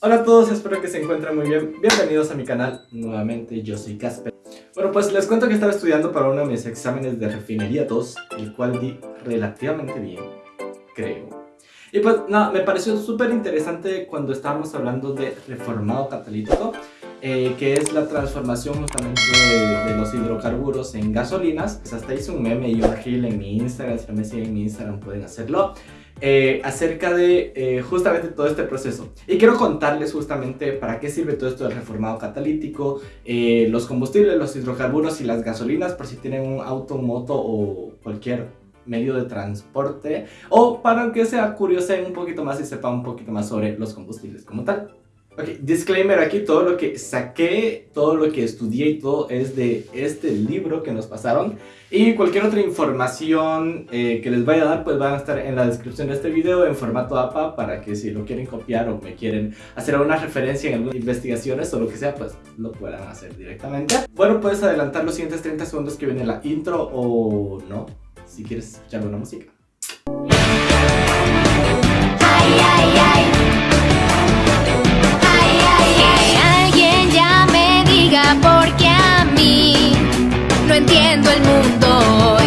Hola a todos, espero que se encuentren muy bien. Bienvenidos a mi canal. Nuevamente, yo soy Casper. Bueno, pues les cuento que estaba estudiando para uno de mis exámenes de refinería 2, el cual di relativamente bien, creo. Y pues nada, me pareció súper interesante cuando estábamos hablando de reformado catalítico, eh, que es la transformación justamente de, los hidrocarburos en gasolinas. Pues hasta hice un meme y un reel en mi Instagram, si no me siguen en mi Instagram pueden hacerlo. Eh, acerca de eh, justamente todo este proceso. Y quiero contarles justamente para qué sirve todo esto del reformado catalítico, los combustibles, los hidrocarburos y las gasolinas, por si tienen un auto, moto o cualquier medio de transporte, o para que sea curioso un poquito más y sepa un poquito más sobre los combustibles como tal. Ok, disclaimer aquí, todo lo que saqué, todo lo que estudié y todo es de este libro que nos pasaron y cualquier otra información eh, que les vaya a dar pues van a estar en la descripción de este video en formato APA para que si lo quieren copiar o me quieren hacer alguna referencia en algunas investigaciones o lo que sea pues lo puedan hacer directamente. Bueno, puedes adelantar los siguientes 30 segundos que viene la intro o no, si quieres escuchar una música. Los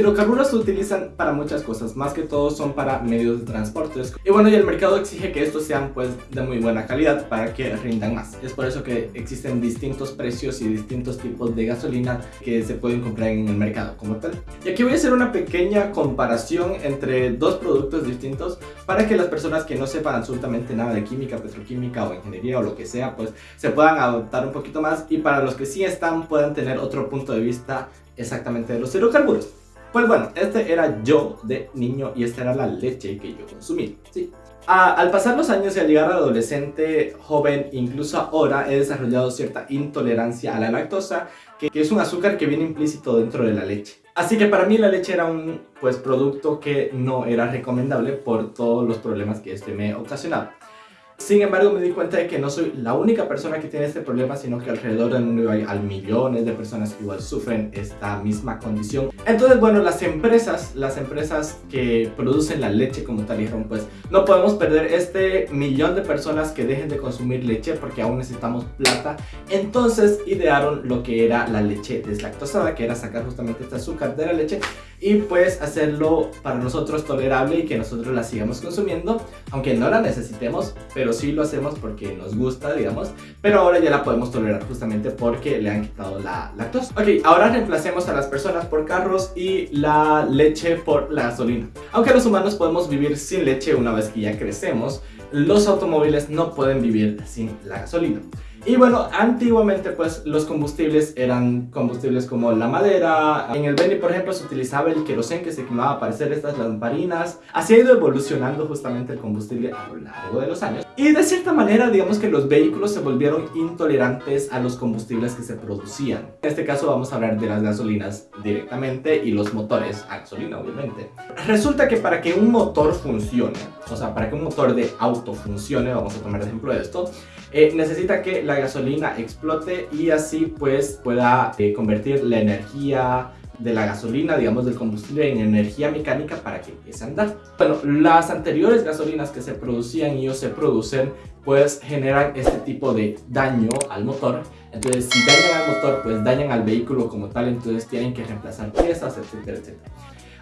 hidrocarburos se utilizan para muchas cosas, más que todo son para medios de transporte. Y bueno, y el mercado exige que estos sean pues de muy buena calidad para que rindan más. Es por eso que existen distintos precios y distintos tipos de gasolina que se pueden comprar en el mercado como tal. Y aquí voy a hacer una pequeña comparación entre dos productos distintos para que las personas que no sepan absolutamente nada de química, petroquímica o ingeniería o lo que sea, pues se puedan adoptar un poquito más y para los que sí están puedan tener otro punto de vista exactamente de los hidrocarburos. Pues bueno, este era yo de niño y esta era la leche que yo consumí, al pasar los años y al llegar a adolescente, joven, incluso ahora he desarrollado cierta intolerancia a la lactosa, que, que, es un azúcar que viene implícito dentro de la leche. Así que para mí la leche era un pues, producto que no era recomendable por todos los problemas que este me ocasionaba. Sin embargo, me di cuenta de que no soy la única persona que tiene este problema, sino que alrededor del mundo hay al millones de personas que igual sufren esta misma condición. Entonces, bueno, las empresas, las empresas que producen la leche como tal, dijeron, pues no podemos perder este millón de personas que dejen de consumir leche porque aún necesitamos plata. Entonces, idearon lo que era la leche deslactosada, que era sacar justamente este azúcar de la leche y pues hacerlo para nosotros tolerable y que nosotros la sigamos consumiendo, aunque no la necesitemos, pero sí lo hacemos porque nos gusta, digamos, pero ahora ya la podemos tolerar justamente porque le han quitado la lactosa. Ok, ahora reemplacemos a las personas por carros y la leche por la gasolina. Aunque los humanos podemos vivir sin leche una vez que ya crecemos, los automóviles no pueden vivir sin la gasolina. Y bueno, antiguamente pues los combustibles eran combustibles como la madera, en el Beni por ejemplo se utilizaba el querosén que se quemaba para hacer estas lamparinas. Así ha ido evolucionando justamente el combustible a lo largo de los años. Y de cierta manera digamos que los vehículos se volvieron intolerantes a los combustibles que se producían. En este caso vamos a hablar de las gasolinas directamente y los motores a gasolina obviamente. Resulta que para que un motor funcione, o sea para que un motor de auto funcione, vamos a tomar el ejemplo de esto, eh, necesita que la gasolina explote y así pues pueda eh, convertir la energía de la gasolina, digamos del combustible en energía mecánica para que empiece a andar. Bueno, las anteriores gasolinas que se producían y o se producen pues generan este tipo de daño al motor entonces si dañan al motor pues dañan al vehículo como tal entonces tienen que reemplazar piezas etcétera etcétera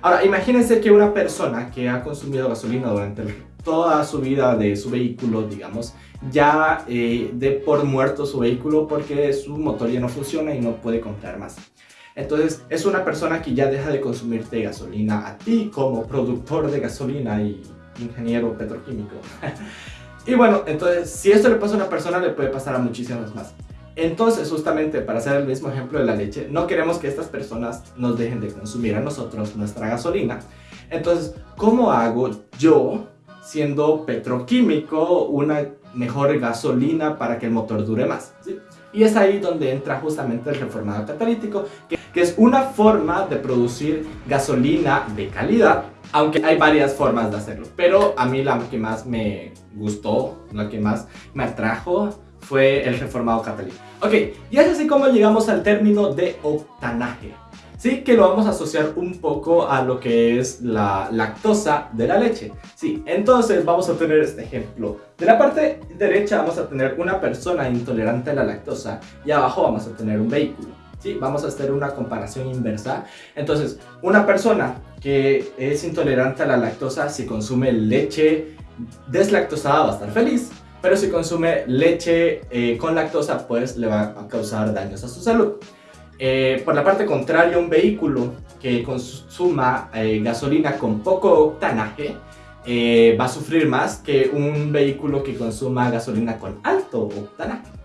ahora imagínense que una persona que ha consumido gasolina durante toda su vida de su vehículo digamos ya eh, de por muerto su vehículo porque su motor ya no funciona y no puede comprar más. Entonces es una persona que ya deja de consumirte gasolina a ti como productor de gasolina y ingeniero petroquímico. y bueno, entonces si esto le pasa a una persona le puede pasar a muchísimas más. Entonces, justamente para hacer el mismo ejemplo de la leche, no queremos que estas personas nos dejen de consumir a nosotros nuestra gasolina. Entonces, ¿cómo hago yo, siendo petroquímico, una mejor gasolina para que el motor dure más. Y es ahí donde entra justamente el reformado catalítico, que, que, es una forma de producir gasolina de calidad Aunque hay varias formas de hacerlo. Pero a mí la que más me gustó, la que más me atrajo fue el reformado catalítico. Ok, y es así como llegamos al término de octanaje. Sí, que lo vamos a asociar un poco a lo que es la lactosa de la leche. Sí, entonces vamos a tener este ejemplo. De la parte derecha vamos a tener una persona intolerante a la lactosa y abajo vamos a tener un vehículo. ¿sí? Vamos a hacer una comparación inversa. Entonces, una persona que es intolerante a la lactosa, si consume leche deslactosada va a estar feliz, pero si consume leche eh, con lactosa, pues le va a causar daños a su salud. Eh, por la parte contraria, un vehículo que consuma eh, gasolina con poco octanaje va a sufrir más que un vehículo que consuma gasolina con alto octanaje.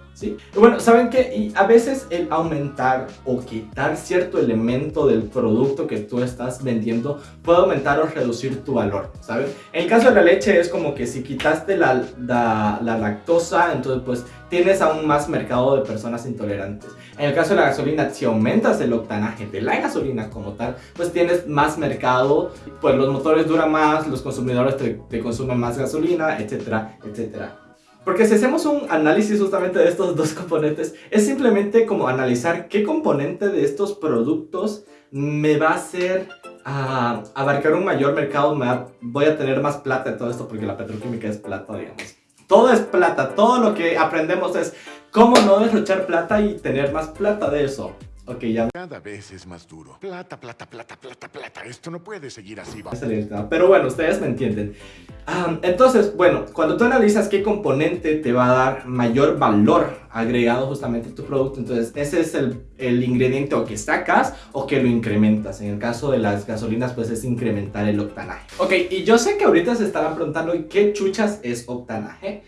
Bueno, ¿saben qué? A veces el aumentar o quitar cierto elemento del producto que tú estás vendiendo puede aumentar o reducir tu valor, ¿sabes? En el caso de la leche es como que si quitaste la, la, la lactosa, entonces pues tienes aún más mercado de personas intolerantes. En el caso de la gasolina, si aumentas el octanaje de la gasolina como tal, pues tienes más mercado, pues los motores duran más, los consumidores te, te consumen más gasolina, etcétera, etcétera. Porque si hacemos un análisis justamente de estos dos componentes, es simplemente como analizar qué componente de estos productos me va a hacer ah, abarcar un mayor mercado, me voy a tener más plata de todo esto, porque la petroquímica es plata, digamos. Todo es plata, todo lo que aprendemos es cómo no derrochar plata y tener más plata de eso. Ok, ya. Cada vez es más duro. Plata, plata, plata, plata, plata. Esto no puede seguir así. Pero bueno, ustedes me entienden. entonces, bueno, cuando tú analizas qué componente te va a dar mayor valor agregado justamente a tu producto, entonces ese es el, el ingrediente o que sacas o que lo incrementas. En el caso de las gasolinas, pues es incrementar el octanaje. Ok, y yo sé que ahorita se estarán preguntando ¿qué chuchas es octanaje?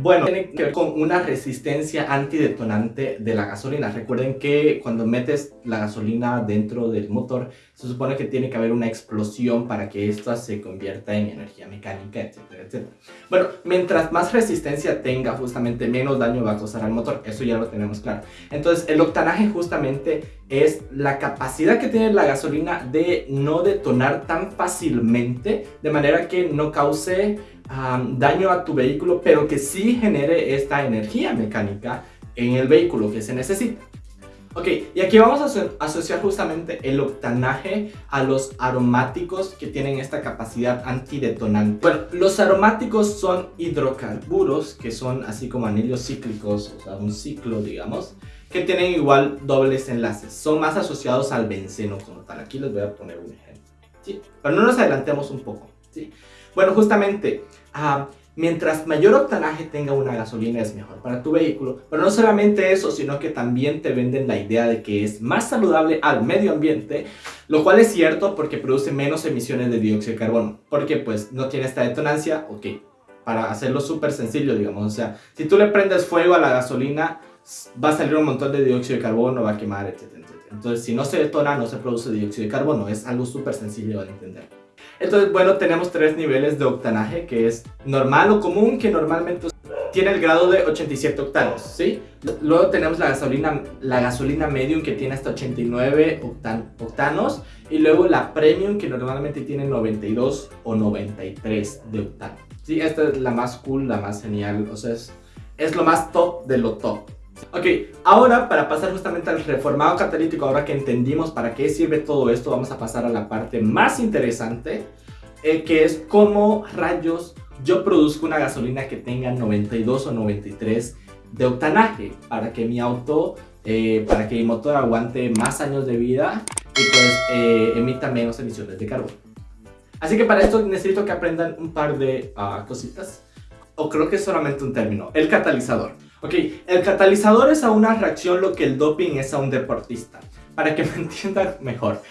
Bueno, tiene que ver con una resistencia antidetonante de la gasolina. Recuerden que cuando metes la gasolina dentro del motor, se supone que tiene que haber una explosión para que esta se convierta en energía mecánica, etcétera, etcétera. Bueno, mientras más resistencia tenga, justamente menos daño va a causar al motor. Eso ya lo tenemos claro. Entonces, el octanaje justamente es la capacidad que tiene la gasolina de no detonar tan fácilmente, de manera que no cause daño a tu vehículo, pero que sí genere esta energía mecánica en el vehículo que se necesita. Ok, y aquí vamos a asociar justamente el octanaje a los aromáticos que tienen esta capacidad antidetonante. Bueno, los aromáticos son hidrocarburos, que son así como anillos cíclicos, o sea, un ciclo, digamos, que tienen igual dobles enlaces. Son más asociados al benceno como tal. Aquí les voy a poner un ejemplo. ¿sí? Pero no nos adelantemos un poco. Bueno, justamente, ah, mientras mayor octanaje tenga una gasolina es mejor para tu vehículo, pero no solamente eso, sino que también te venden la idea de que es más saludable al medio ambiente, lo cual es cierto porque produce menos emisiones de dióxido de carbono, porque pues no tiene esta detonancia, ok, para hacerlo súper sencillo, digamos, o sea, si tú le prendes fuego a la gasolina, va a salir un montón de dióxido de carbono, va a quemar, etcétera, etcétera. Entonces, si no se detona, no se produce dióxido de carbono, es algo súper sencillo de entender. Entonces, bueno, tenemos tres niveles de octanaje, que es normal o común, que normalmente tiene el grado de 87 octanos, ¿sí? Luego tenemos la gasolina, la gasolina medium, que tiene hasta 89 octanos, y luego la premium, que normalmente tiene 92 o 93 de octano. Sí, esta es la más cool, la más genial, o sea, es, es lo más top de lo top. Ok, ahora para pasar justamente al reformado catalítico, ahora que entendimos para qué sirve todo esto, vamos a pasar a la parte más interesante, eh, que es cómo rayos yo produzco una gasolina que tenga 92 o 93 de octanaje para que mi auto, eh, para que mi motor aguante más años de vida y pues eh, emita menos emisiones de carbono. Así que para esto necesito que aprendan un par de ah, cositas, o creo que es solamente un término, el catalizador. Ok, el catalizador es a una reacción lo que el doping es a un deportista. Para que me entiendan mejor.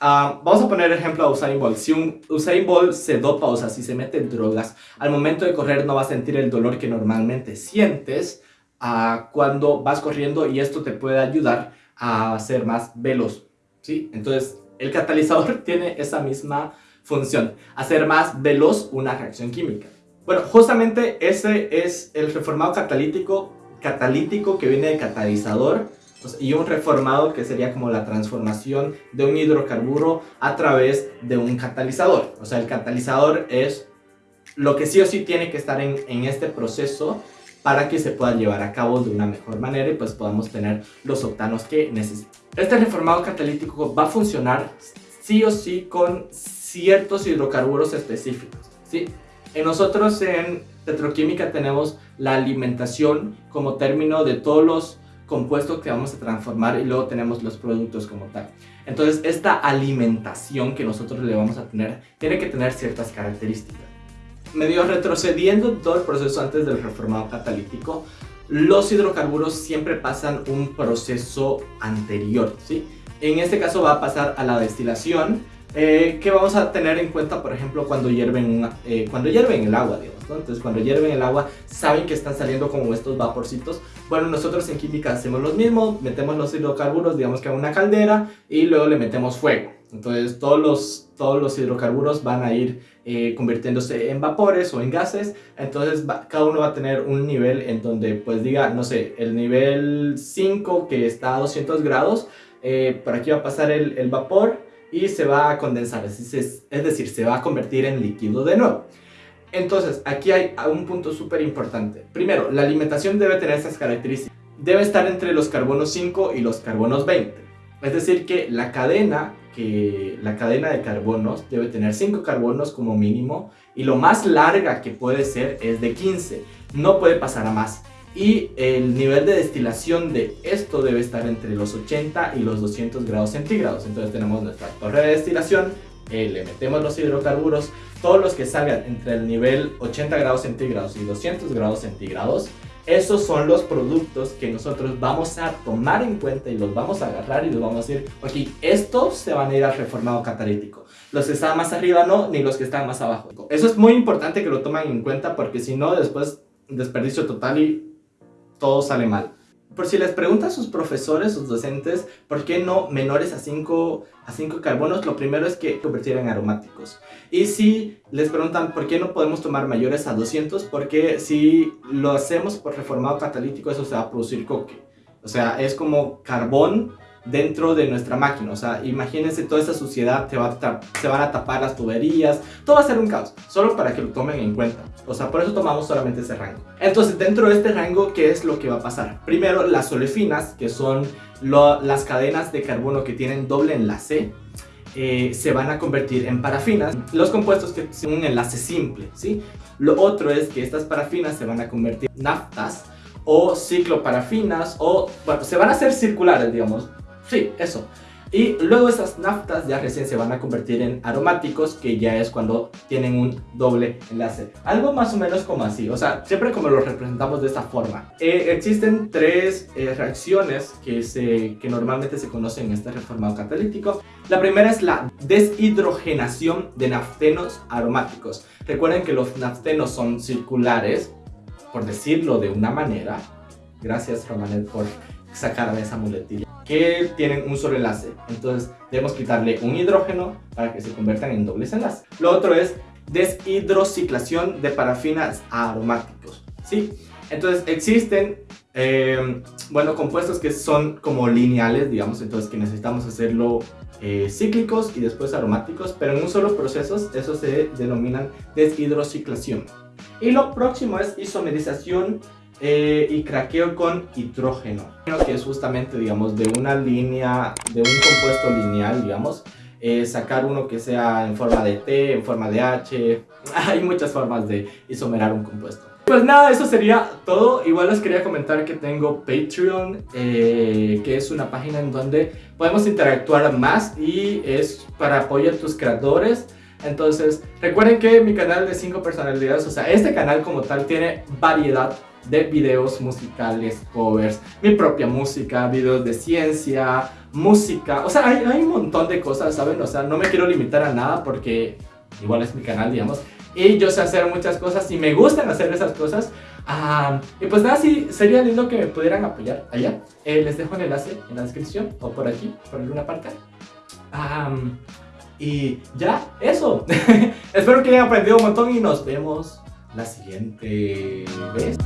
Ah, vamos a poner ejemplo a Usain Bolt. Si un Usain Bolt se dopa, o sea, si se mete en drogas, al momento de correr no va a sentir el dolor que normalmente sientes uh, cuando vas corriendo y esto te puede ayudar a ser más veloz. ¿sí? Entonces, el catalizador tiene esa misma función, hacer más veloz una reacción química. Bueno, justamente ese es el reformado catalítico, catalítico que viene de catalizador y un reformado que sería como la transformación de un hidrocarburo a través de un catalizador. O sea, el catalizador es lo que sí o sí tiene que estar en, en este proceso para que se pueda llevar a cabo de una mejor manera y pues podamos tener los octanos que necesitamos. Este reformado catalítico va a funcionar sí o sí con ciertos hidrocarburos específicos, ¿sí? En nosotros en petroquímica tenemos la alimentación como término de todos los compuestos que vamos a transformar y luego tenemos los productos como tal. Entonces esta alimentación que nosotros le vamos a tener tiene que tener ciertas características medio retrocediendo todo el proceso antes del reformado catalítico, los hidrocarburos siempre pasan un proceso anterior, ¿sí? En este caso va a pasar a la destilación, eh, que vamos a tener en cuenta, por ejemplo, cuando hierven, eh, cuando hierven el agua, digamos, ¿no? Entonces, cuando hierven el agua, saben que están saliendo como estos vaporcitos. Bueno, nosotros en química hacemos lo mismo, metemos los hidrocarburos, digamos que a una caldera, y luego le metemos fuego. Entonces, todos los, todos los hidrocarburos van a ir eh, convirtiéndose en vapores o en gases. Entonces cada uno va a tener un nivel en donde pues diga, no sé, el nivel 5 que está a 200 grados, eh, por aquí va a pasar el, vapor y se va a condensar, es, decir, se va a convertir en líquido de nuevo. Entonces, aquí hay un punto súper importante. Primero, la alimentación debe tener estas características. Debe estar entre los carbonos 5 y los carbonos 20. Es decir, que la cadena que la cadena de carbonos debe tener 5 carbonos como mínimo y lo más larga que puede ser es de 15, no puede pasar a más. Y el nivel de destilación de esto debe estar entre los 80 y los 200 grados centígrados. Entonces tenemos nuestra torre de destilación, eh, le metemos los hidrocarburos, todos los que salgan entre el nivel 80 grados centígrados y 200 grados centígrados esos son los productos que nosotros vamos a tomar en cuenta y los vamos a agarrar y los vamos a decir, ok, estos se van a ir al reformado catalítico. Los que están más arriba no, ni los que están más abajo. Eso es muy importante que lo tomen en cuenta porque si no, después desperdicio total y todo sale mal. Por si les preguntan a sus profesores, sus docentes, ¿por qué no menores a 5 a 5 carbonos? Lo primero es que convertir en aromáticos. Y si les preguntan por qué no podemos tomar mayores a 200, porque si lo hacemos por reformado catalítico, eso se va a producir coque. O sea, es como carbón dentro de nuestra máquina. O sea, imagínense toda esa suciedad, te va se van a tapar las tuberías, todo va a ser un caos, solo para que lo tomen en cuenta. O sea, por eso tomamos solamente ese rango. Entonces, dentro de este rango, ¿qué es lo que va a pasar? Primero, las olefinas, que son las cadenas de carbono que tienen doble enlace, eh, se van a convertir en parafinas, los compuestos que tienen un enlace simple, ¿sí? Lo otro es que estas parafinas se van a convertir en naftas o cicloparafinas o, bueno, se van a hacer circulares, digamos, Sí, eso. Y luego esas naftas ya recién se van a convertir en aromáticos, que ya es cuando tienen un doble enlace. Algo más o menos como así, o sea, siempre como lo representamos de esta forma. Eh, existen tres eh, reacciones que, se, que normalmente se conocen en este reformado catalítico. La primera es la deshidrogenación de naftenos aromáticos. Recuerden que los naftenos son circulares, por decirlo de una manera. Gracias, Romanet, por sacarme esa muletilla que tienen un solo enlace. Entonces debemos quitarle un hidrógeno para que se conviertan en dobles enlaces. Lo otro es deshidrociclación de parafinas aromáticos. ¿sí? Entonces existen eh, bueno, compuestos que son como lineales, digamos, entonces que necesitamos hacerlo eh, cíclicos y después aromáticos, pero en un solo proceso, eso se denominan deshidrociclación. Y lo próximo es isomerización eh, y craqueo con hidrógeno, que es justamente, digamos, de una línea, de un compuesto lineal, digamos, eh, sacar uno que sea en forma de T, en forma de H, hay muchas formas de isomerar un compuesto. Pues nada, eso sería todo. Igual les quería comentar que tengo Patreon, eh, que es una página en donde podemos interactuar más y es para apoyar a tus creadores. Entonces, recuerden que mi canal de 5 personalidades, o sea, este canal como tal tiene variedad de videos musicales, covers, mi propia música, videos de ciencia, música, o sea, hay, hay, un montón de cosas, ¿saben? O sea, no me quiero limitar a nada porque igual es mi canal, digamos, y yo sé hacer muchas cosas y me gustan hacer esas cosas. y pues nada, sí, sería lindo que me pudieran apoyar allá. Eh, les dejo el enlace en la descripción o por aquí, por alguna parte. y ya, eso. Espero que hayan aprendido un montón y nos vemos la siguiente vez.